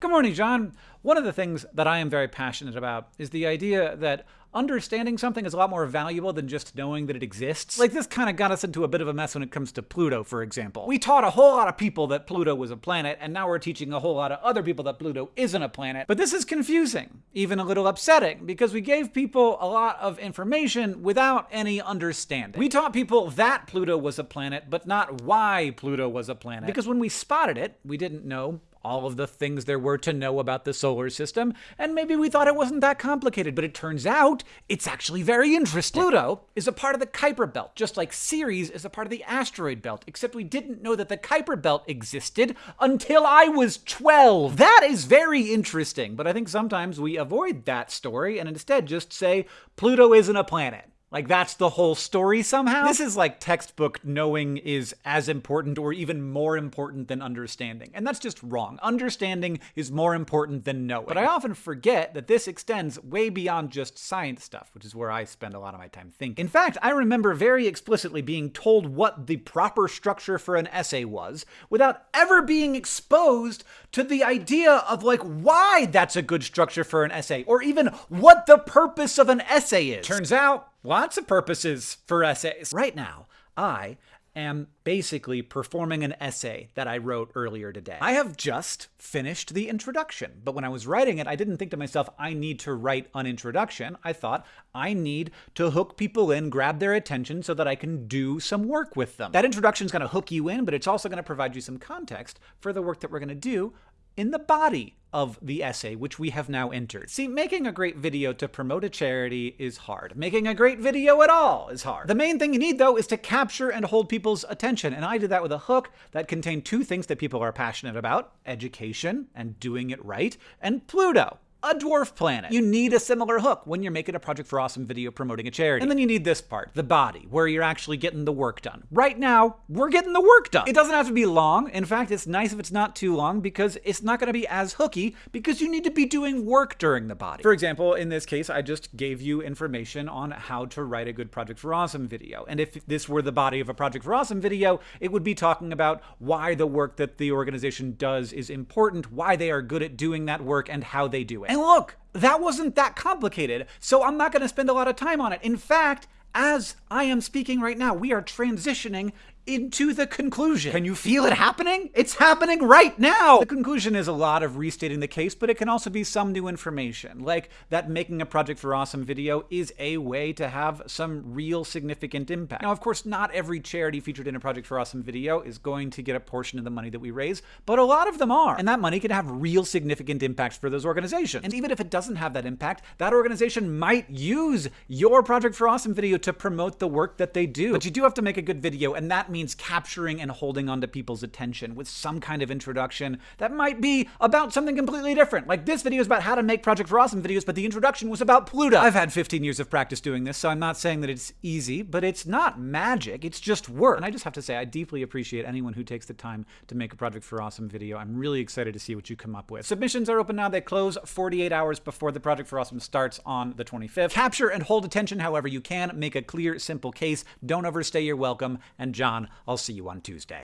Good morning, John. One of the things that I am very passionate about is the idea that understanding something is a lot more valuable than just knowing that it exists. Like this kind of got us into a bit of a mess when it comes to Pluto, for example. We taught a whole lot of people that Pluto was a planet, and now we're teaching a whole lot of other people that Pluto isn't a planet. But this is confusing, even a little upsetting, because we gave people a lot of information without any understanding. We taught people that Pluto was a planet, but not why Pluto was a planet. Because when we spotted it, we didn't know all of the things there were to know about the solar system, and maybe we thought it wasn't that complicated, but it turns out it's actually very interesting. Pluto is a part of the Kuiper Belt, just like Ceres is a part of the asteroid belt, except we didn't know that the Kuiper Belt existed until I was 12. That is very interesting, but I think sometimes we avoid that story and instead just say Pluto isn't a planet. Like that's the whole story somehow? This is like textbook knowing is as important or even more important than understanding. And that's just wrong. Understanding is more important than knowing. But I often forget that this extends way beyond just science stuff, which is where I spend a lot of my time thinking. In fact, I remember very explicitly being told what the proper structure for an essay was without ever being exposed to the idea of like why that's a good structure for an essay or even what the purpose of an essay is. Turns out lots of purposes for essays. Right now, I am basically performing an essay that I wrote earlier today. I have just finished the introduction, but when I was writing it, I didn't think to myself, I need to write an introduction. I thought, I need to hook people in, grab their attention so that I can do some work with them. That introduction is going to hook you in, but it's also going to provide you some context for the work that we're going to do in the body of the essay, which we have now entered. See, making a great video to promote a charity is hard. Making a great video at all is hard. The main thing you need, though, is to capture and hold people's attention, and I did that with a hook that contained two things that people are passionate about, education and doing it right, and Pluto, a dwarf planet. You need a similar hook when you're making a Project for Awesome video promoting a charity. And then you need this part, the body, where you're actually getting the work done. Right now, we're getting the work done. It doesn't have to be long. In fact, it's nice if it's not too long because it's not going to be as hooky because you need to be doing work during the body. For example, in this case, I just gave you information on how to write a good Project for Awesome video. And if this were the body of a Project for Awesome video, it would be talking about why the work that the organization does is important, why they are good at doing that work, and how they do it. And look, that wasn't that complicated, so I'm not going to spend a lot of time on it. In fact, as I am speaking right now, we are transitioning into the conclusion. Can you feel it happening? It's happening right now! The conclusion is a lot of restating the case, but it can also be some new information, like that making a Project for Awesome video is a way to have some real significant impact. Now, of course, not every charity featured in a Project for Awesome video is going to get a portion of the money that we raise, but a lot of them are. And that money can have real significant impacts for those organizations. And even if it doesn't have that impact, that organization might use your Project for Awesome video to promote the work that they do. But you do have to make a good video, and that means means capturing and holding onto people's attention with some kind of introduction that might be about something completely different. Like this video is about how to make Project for Awesome videos, but the introduction was about Pluto. I've had 15 years of practice doing this, so I'm not saying that it's easy, but it's not magic. It's just work. And I just have to say, I deeply appreciate anyone who takes the time to make a Project for Awesome video. I'm really excited to see what you come up with. Submissions are open now. They close 48 hours before the Project for Awesome starts on the 25th. Capture and hold attention however you can. Make a clear, simple case. Don't overstay your welcome. And John, I'll see you on Tuesday.